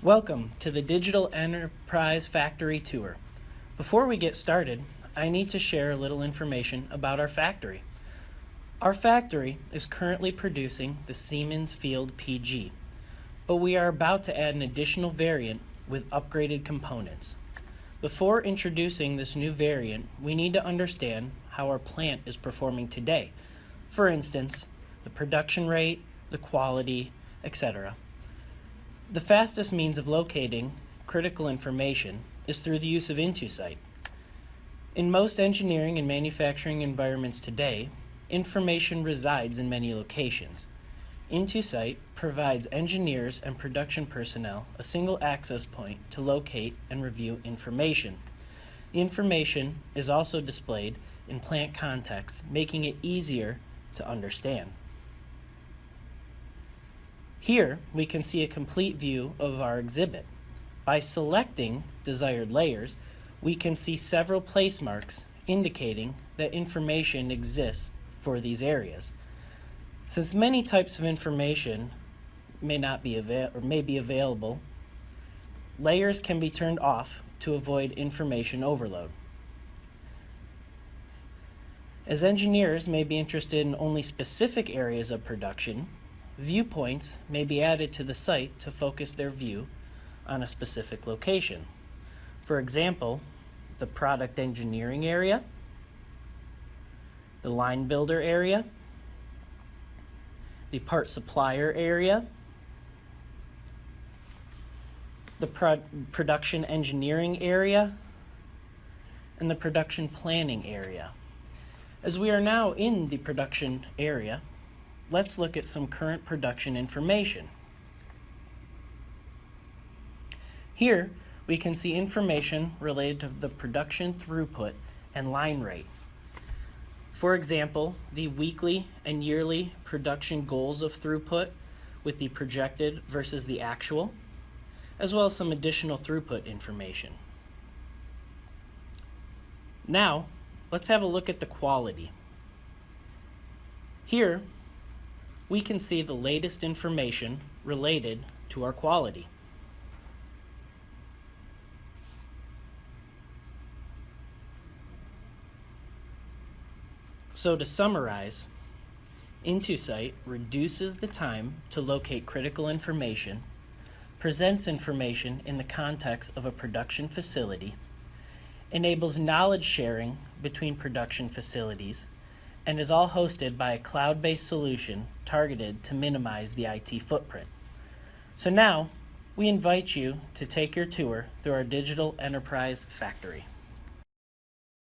Welcome to the Digital Enterprise Factory Tour. Before we get started, I need to share a little information about our factory. Our factory is currently producing the Siemens Field PG, but we are about to add an additional variant with upgraded components. Before introducing this new variant, we need to understand how our plant is performing today. For instance, the production rate, the quality, etc. The fastest means of locating critical information is through the use of Intosite. In most engineering and manufacturing environments today, information resides in many locations. Intosite provides engineers and production personnel a single access point to locate and review information. The information is also displayed in plant context, making it easier to understand. Here, we can see a complete view of our exhibit. By selecting desired layers, we can see several place marks indicating that information exists for these areas. Since many types of information may not be avail or may be available, layers can be turned off to avoid information overload. As engineers may be interested in only specific areas of production, Viewpoints may be added to the site to focus their view on a specific location. For example, the product engineering area, the line builder area, the part supplier area, the pro production engineering area, and the production planning area. As we are now in the production area, let's look at some current production information. Here, we can see information related to the production throughput and line rate. For example, the weekly and yearly production goals of throughput with the projected versus the actual, as well as some additional throughput information. Now, let's have a look at the quality. Here, we can see the latest information related to our quality. So to summarize, Intosite reduces the time to locate critical information, presents information in the context of a production facility, enables knowledge sharing between production facilities, and is all hosted by a cloud-based solution targeted to minimize the IT footprint. So now, we invite you to take your tour through our digital enterprise factory.